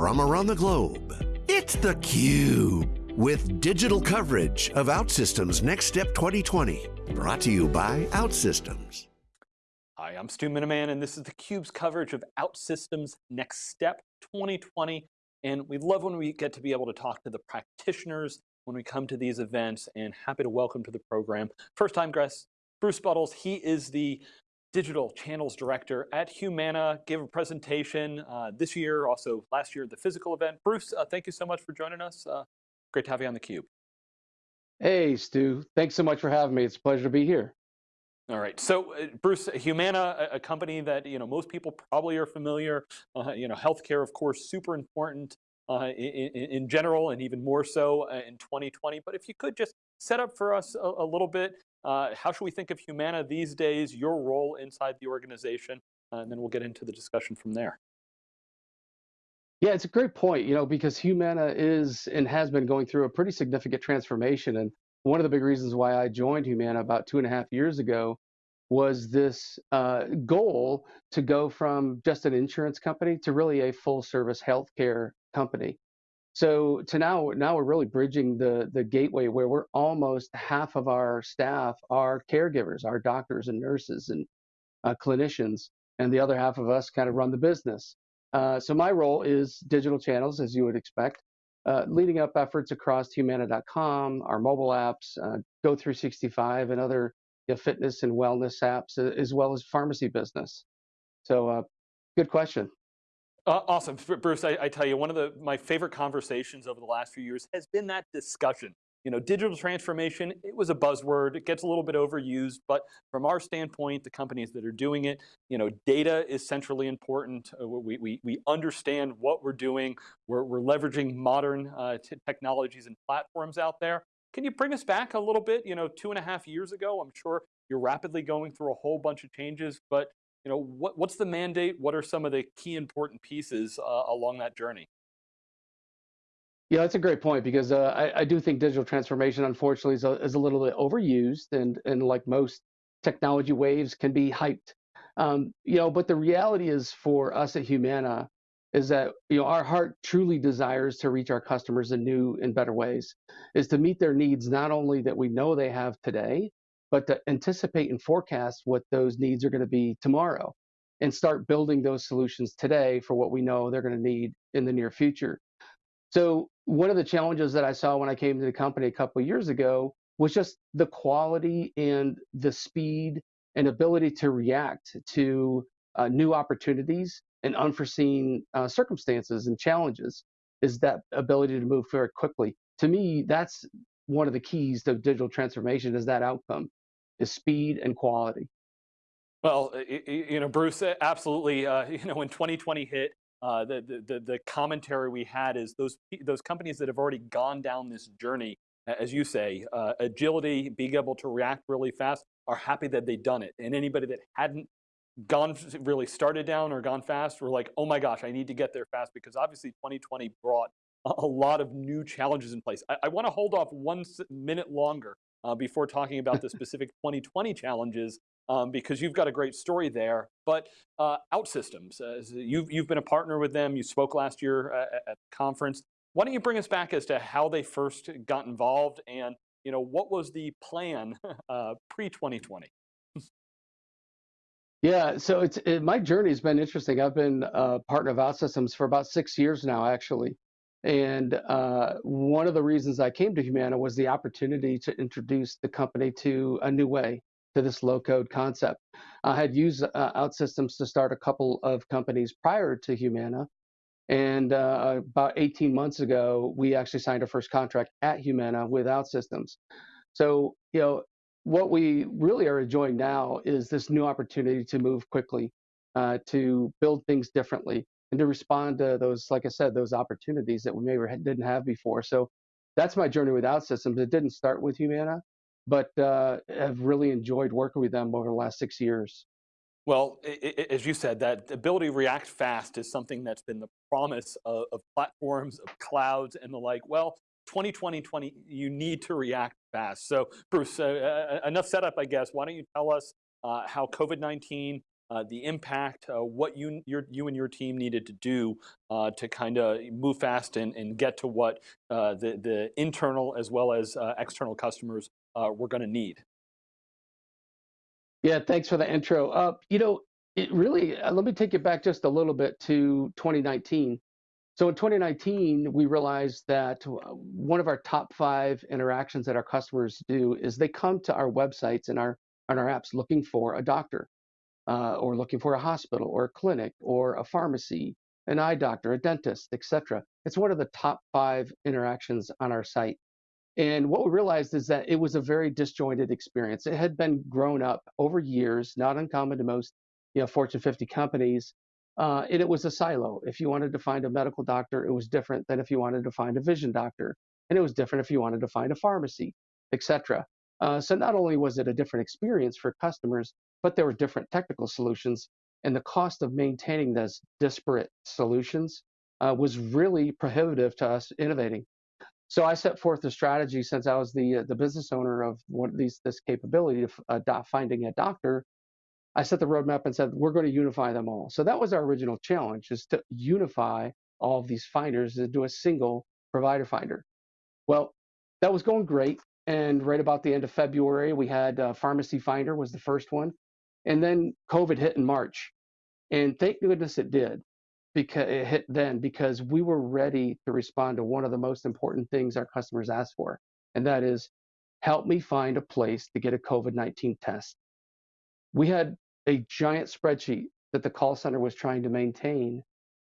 from around the globe. It's theCUBE, with digital coverage of OutSystems Next Step 2020. Brought to you by OutSystems. Hi, I'm Stu Miniman, and this is theCUBE's coverage of OutSystems Next Step 2020. And we love when we get to be able to talk to the practitioners when we come to these events, and happy to welcome to the program. First time guest, Bruce Buttles, he is the Digital Channels Director at Humana, gave a presentation uh, this year, also last year at the physical event. Bruce, uh, thank you so much for joining us. Uh, great to have you on theCUBE. Hey, Stu. Thanks so much for having me. It's a pleasure to be here. All right, so uh, Bruce, Humana, a, a, company that you know most people probably are familiar. Uh, you know, healthcare, of course, super important uh, in, in, general, and even more so in 2020. But if you could just set up for us a, a little bit, uh, how should we think of Humana these days, your role inside the organization, uh, and then we'll get into the discussion from there. Yeah, it's a great point, you know, because Humana is and has been going through a pretty significant transformation. And one of the big reasons why I joined Humana about two and a half years ago was this uh, goal to go from just an insurance company to really a full service healthcare company. So to now, now we're really bridging the the gateway where we're almost half of our staff are caregivers, our doctors and nurses and uh, clinicians, and the other half of us kind of run the business. Uh, so my role is digital channels, as you would expect, uh, leading up efforts across Humana.com, our mobile apps, uh, Go365, and other you know, fitness and wellness apps, as well as pharmacy business. So, uh, good question. Uh, awesome, Bruce. I, I, tell you, one of the my favorite conversations over the last few years has been that discussion. You know, digital transformation, it was a buzzword. It gets a little bit overused, but from our standpoint, the companies that are doing it, you know, data is centrally important. Uh, we, we, we understand what we're doing. We're, we're leveraging modern uh, technologies and platforms out there. Can you bring us back a little bit? You know, two and a half years ago, I'm sure you're rapidly going through a whole bunch of changes, but you know, what, what's the mandate? What are some of the key important pieces uh, along that journey? Yeah, that's a great point because uh, I, I, do think digital transformation, unfortunately, is a, is a little bit overused, and and like most technology waves, can be hyped. Um, you know, but the reality is for us at Humana is that you know our heart truly desires to reach our customers in new and better ways, is to meet their needs not only that we know they have today, but to anticipate and forecast what those needs are going to be tomorrow and start building those solutions today for what we know they're going to need in the near future. So one of the challenges that I saw when I came to the company a couple of years ago was just the quality and the speed and ability to react to uh, new opportunities and unforeseen uh, circumstances and challenges is that ability to move very quickly. To me, that's one of the keys to digital transformation is that outcome is speed and quality. Well, you know, Bruce, absolutely. Uh, you know, when 2020 hit, uh, the, the, the commentary we had is those, those companies that have already gone down this journey, as you say, uh, agility, being able to react really fast, are happy that they've done it. And anybody that hadn't gone really started down or gone fast were like, oh my gosh, I need to get there fast because obviously 2020 brought a lot of new challenges in place. I, I want to hold off one minute longer uh, before talking about the specific 2020 challenges um, because you've got a great story there. But uh, OutSystems, uh, you've, you've been a partner with them. You spoke last year uh, at the conference. Why don't you bring us back as to how they first got involved and you know what was the plan uh, pre-2020? Yeah, so it's it, my journey has been interesting. I've been a partner of OutSystems for about six years now, actually. And uh, one of the reasons I came to Humana was the opportunity to introduce the company to a new way, to this low code concept. I had used uh, OutSystems to start a couple of companies prior to Humana. And uh, about 18 months ago, we actually signed our first contract at Humana with OutSystems. So, you know, what we really are enjoying now is this new opportunity to move quickly, uh, to build things differently and to respond to those, like I said, those opportunities that we maybe didn't have before. So that's my journey with OutSystems. It didn't start with Humana, but uh, I've really enjoyed working with them over the last six years. Well, as you said, that ability to react fast is something that's been the promise of, of platforms, of clouds, and the like. Well, 2020, 20, you need to react fast. So, Bruce, uh, uh, enough setup, I guess. Why don't you tell us uh, how COVID-19 uh, the impact, uh, what you, your, you and your team needed to do uh, to kind of move fast and, and get to what uh, the, the internal as well as uh, external customers were going to need. Yeah, thanks for the intro. you know, it really, let me take you back just a little bit to 2019. So in 2019, we realized that one of our top five interactions that our customers do is they come to our websites and our on our apps looking for a doctor, uh, or looking for a hospital, or a clinic, or a pharmacy, an eye doctor, a dentist, etc. It's one of the top five interactions on our site. And what we realized is that it was a very disjointed experience. It had been grown up over years, not uncommon to most, you know, Fortune 50 companies, uh, and it was a silo. If you wanted to find a medical doctor, it was different than if you wanted to find a vision doctor, and it was different if you wanted to find a pharmacy, etc. Uh, so not only was it a different experience for customers, but there were different technical solutions, and the cost of maintaining those disparate solutions uh, was really prohibitive to us innovating. So I set forth a strategy since I was the uh, the business owner of one of these this capability of uh, finding a doctor I set the roadmap and said, we're going to unify them all. So that was our original challenge is to unify all of these finders into a single provider finder. Well, that was going great. And right about the end of February, we had uh, Pharmacy Finder was the first one. And then COVID hit in March. And thank goodness it did because it hit then because we were ready to respond to one of the most important things our customers asked for. And that is help me find a place to get a COVID 19 test we had a giant spreadsheet that the call center was trying to maintain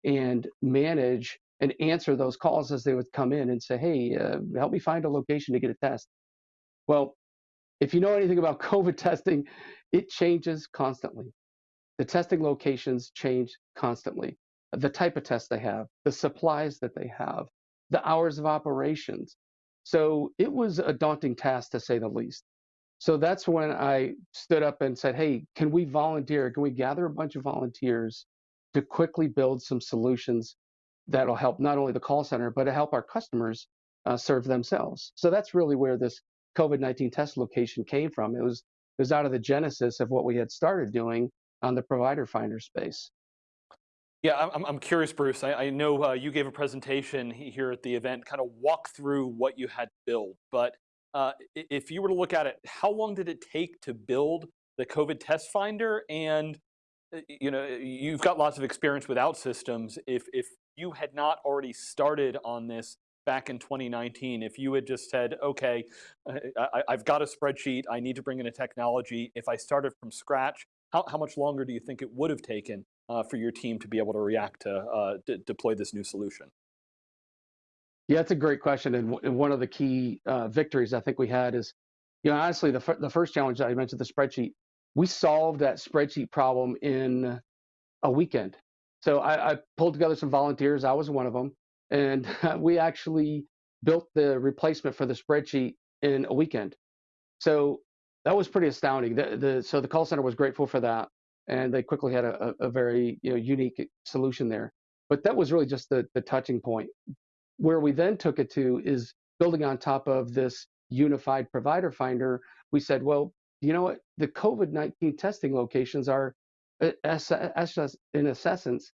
and manage and answer those calls as they would come in and say, hey, uh, help me find a location to get a test. Well, if you know anything about COVID testing, it changes constantly. The testing locations change constantly. The type of test they have, the supplies that they have, the hours of operations. So it was a daunting task to say the least. So that's when I stood up and said, hey, can we volunteer? Can we gather a bunch of volunteers to quickly build some solutions that'll help not only the call center, but to help our customers uh, serve themselves? So that's really where this COVID 19 test location came from. It was, it was out of the genesis of what we had started doing on the provider finder space. Yeah, I'm, I'm curious, Bruce. I, I know uh, you gave a presentation here at the event, kind of walk through what you had built, but uh, if you were to look at it, how long did it take to build the COVID test finder? And uh, you know, you've got lots of experience with OutSystems. If if you had not already started on this back in 2019, if you had just said, okay, uh, I, have got a spreadsheet, I need to bring in a technology. If I started from scratch, how, how much longer do you think it would have taken uh, for your team to be able to react to uh, deploy this new solution? Yeah, that's a great question. And, and one of the key uh, victories I think we had is, you know, honestly, the, the first challenge that I mentioned, the spreadsheet, we solved that spreadsheet problem in a weekend. So I, I pulled together some volunteers. I was one of them. And we actually built the replacement for the spreadsheet in a weekend. So that was pretty astounding. The, the, so the call center was grateful for that. And they quickly had a, a, very you know, unique solution there. But that was really just the, the touching point where we then took it to is building on top of this unified provider finder. We said, well, you know what? The COVID 19 testing locations are, uh, in essence,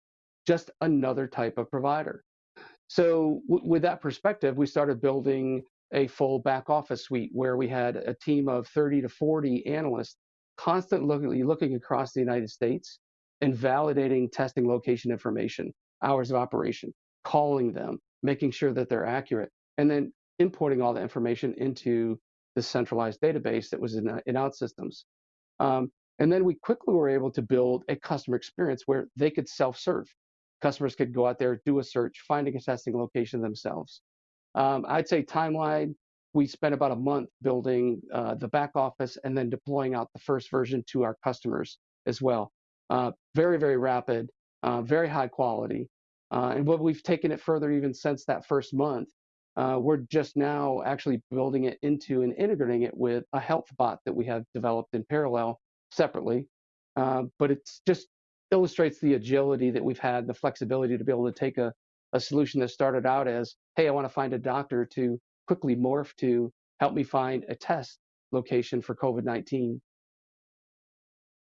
just another type of provider. So, with that perspective, we started building a full back office suite where we had a team of 30 to 40 analysts constantly looking across the United States and validating testing location information, hours of operation, calling them, making sure that they're accurate, and then importing all the information into the centralized database that was in, uh, in OutSystems. Um, and then we quickly were able to build a customer experience where they could self-serve. Customers could go out there, do a search, finding a testing location themselves. Um, I'd say timeline, we spent about a month building uh, the back office and then deploying out the first version to our customers as well. Uh, very, very rapid, uh, very high quality. Uh, and what we've taken it further even since that first month, uh, we're just now actually building it into and integrating it with a health bot that we have developed in parallel separately. Uh, but it's just illustrates the agility that we've had, the flexibility to be able to take a, a solution that started out as, hey, I want to find a doctor to quickly morph to help me find a test location for COVID 19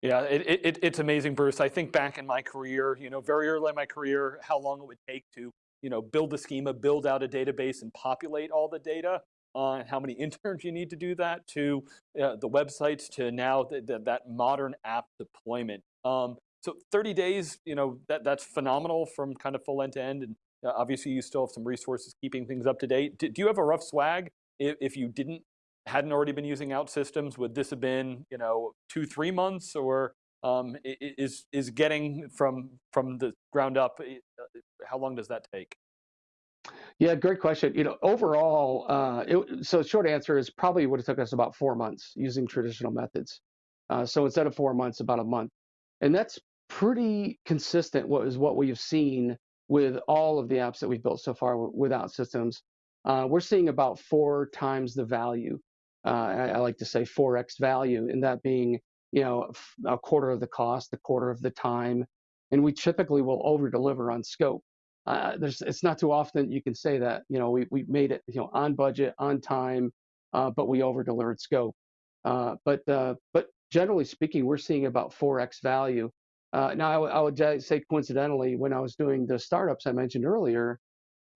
Yeah, it, it, it's amazing, Bruce. I think back in my career, you know, very early in my career, how long it would take to, you know, build a schema, build out a database and populate all the data, uh, how many interns you need to do that, to uh, the websites, to now the, the, that modern app deployment. Um, so 30 days, you know, that, that's phenomenal from kind of full end to end. And uh, obviously you still have some resources keeping things up to date. Do, do you have a rough swag if, if you didn't hadn't already been using OutSystems? would this have been, you know, two, three months or um, is, is getting from, from the ground up, uh, how long does that take? Yeah, great question. You know, overall, uh, it, so short answer is probably would have took us about four months using traditional methods. Uh, so instead of four months, about a month, and that's pretty consistent. What is what we've seen with all of the apps that we've built so far with OutSystems. Uh, we're seeing about four times the value uh, I, I, like to say 4x value, and that being you know a quarter of the cost, a quarter of the time, and we typically will over deliver on scope. Uh, there's it's not too often you can say that you know we we made it you know on budget, on time, uh, but we over delivered scope. Uh, but uh, but generally speaking, we're seeing about 4x value. Uh, now I, would say coincidentally, when I was doing the startups I mentioned earlier,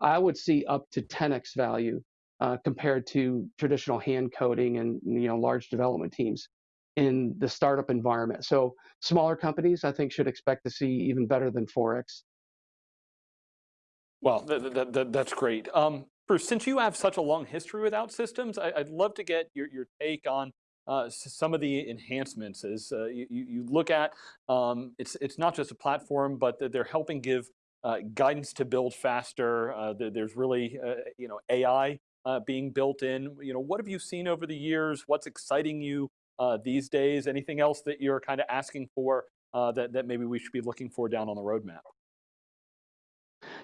I would see up to 10x value uh, compared to traditional hand coding and you know large development teams in the startup environment. So smaller companies, I think, should expect to see even better than 4x. Well, that, that, that, that's great. Um, Bruce, since you have such a long history with OutSystems, I, would love to get your, your take on uh, some of the enhancements. As uh, you, you, look at, um, it's it's not just a platform, but they're helping give uh, guidance to build faster. Uh, there's really you know AI being built in. You know, what have you seen over the years? What's exciting you these days? Anything else that you're kind of asking for that, that maybe we should be looking for down on the roadmap?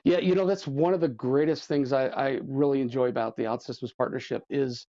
Yeah, you know, that's one of the greatest things I, I really enjoy about the OutSystems partnership is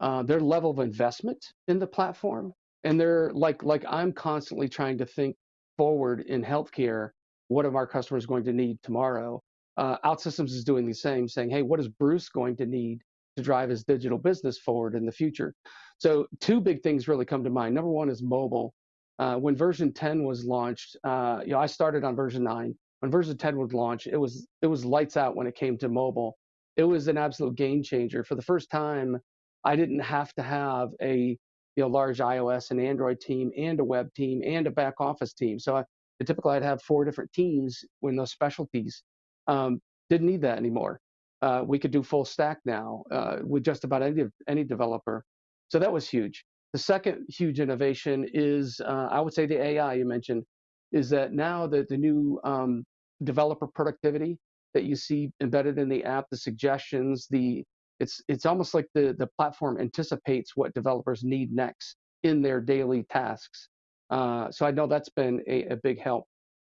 uh, their level of investment in the platform. And they're like, like I'm constantly trying to think forward in healthcare, what are our customers going to need tomorrow? Uh, OutSystems is doing the same, saying, hey, what is Bruce going to need to drive his digital business forward in the future. So two big things really come to mind. Number one is mobile. Uh, when version 10 was launched, uh, you know, I started on version 9. When version 10 was launched, it was it was lights out when it came to mobile. It was an absolute game changer. For the first time, I didn't have to have a you know large iOS and Android team and a web team and a back office team. So I, typically I'd have four different teams with those specialties. Um, didn't need that anymore uh, we could do full stack now uh, with just about any any developer. So that was huge. The second huge innovation is, uh, I would say, the AI you mentioned, is that now that the new um, developer productivity that you see embedded in the app, the suggestions, the it's it's almost like the the platform anticipates what developers need next in their daily tasks. Uh, so I know that's been a, a big help.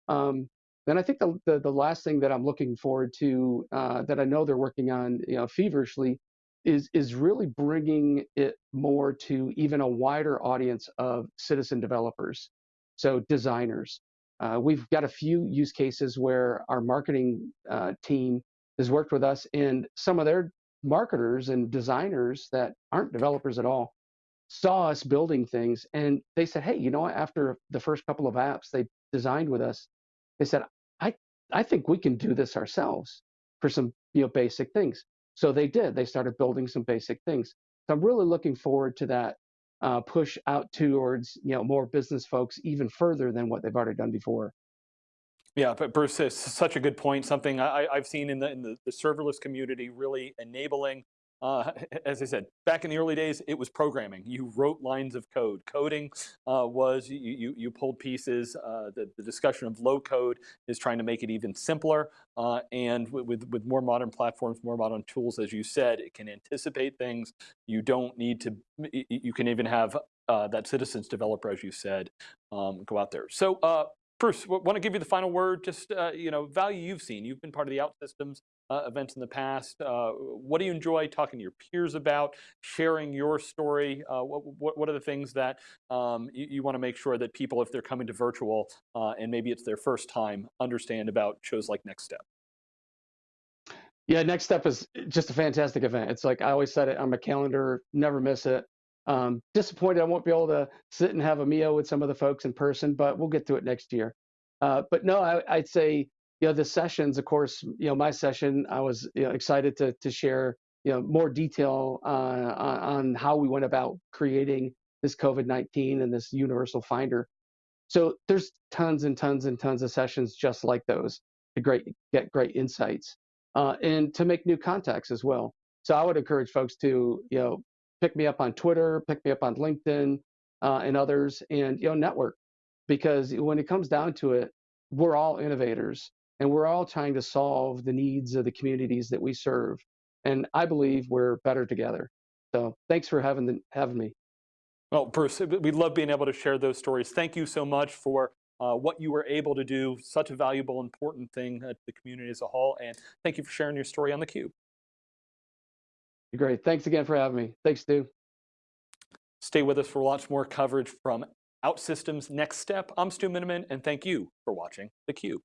Um, then I think the, the, the last thing that I'm looking forward to uh, that I know they're working on you know, feverishly is is really bringing it more to even a wider audience of citizen developers, so designers. Uh, we've got a few use cases where our marketing uh, team has worked with us, and some of their marketers and designers that aren't developers at all saw us building things, and they said, "Hey, you know what? After the first couple of apps they designed with us, they said, I, I think we can do this ourselves for some you know, basic things. So they did. They started building some basic things. So I'm really looking forward to that uh, push out towards you know more business folks even further than what they've already done before. Yeah, but Bruce, it's such a good point. Something I, have seen in the in the, the serverless community really enabling uh, as I said, back in the early days, it was programming. You wrote lines of code. Coding uh, was, you, you, you, pulled pieces. Uh, the, the, discussion of low code is trying to make it even simpler. Uh, and with, with more modern platforms, more modern tools, as you said, it can anticipate things. You don't need to, you can even have uh, that citizens developer, as you said, um, go out there. So uh, Bruce, want to give you the final word, just, you know, value you've seen. You've been part of the OutSystems uh, events in the past. Uh, what do you enjoy talking to your peers about, sharing your story? Uh, what, what, what, are the things that um, you, you want to make sure that people, if they're coming to virtual uh, and maybe it's their first time, understand about shows like Next Step? Yeah, Next Step is just a fantastic event. It's like I always said it on my calendar, never miss it. Um, disappointed I won't be able to sit and have a meal with some of the folks in person, but we'll get to it next year. Uh, but no, I, I'd say you know the sessions. Of course, you know my session. I was you know, excited to to share you know more detail uh, on, on how we went about creating this COVID-19 and this universal finder. So there's tons and tons and tons of sessions just like those to great get great insights uh, and to make new contacts as well. So I would encourage folks to you know pick me up on Twitter, pick me up on LinkedIn uh, and others, and you know network because when it comes down to it, we're all innovators and we're all trying to solve the needs of the communities that we serve. And I believe we're better together. So thanks for having the, having me. Well, Bruce, we love being able to share those stories. Thank you so much for uh, what you were able to do, such a valuable, important thing uh, to the community as a whole. And thank you for sharing your story on theCUBE. Great, thanks again for having me. Thanks, Stu. Stay with us for lots more coverage from OutSystems Next Step. I'm Stu Miniman, and thank you for watching theCUBE.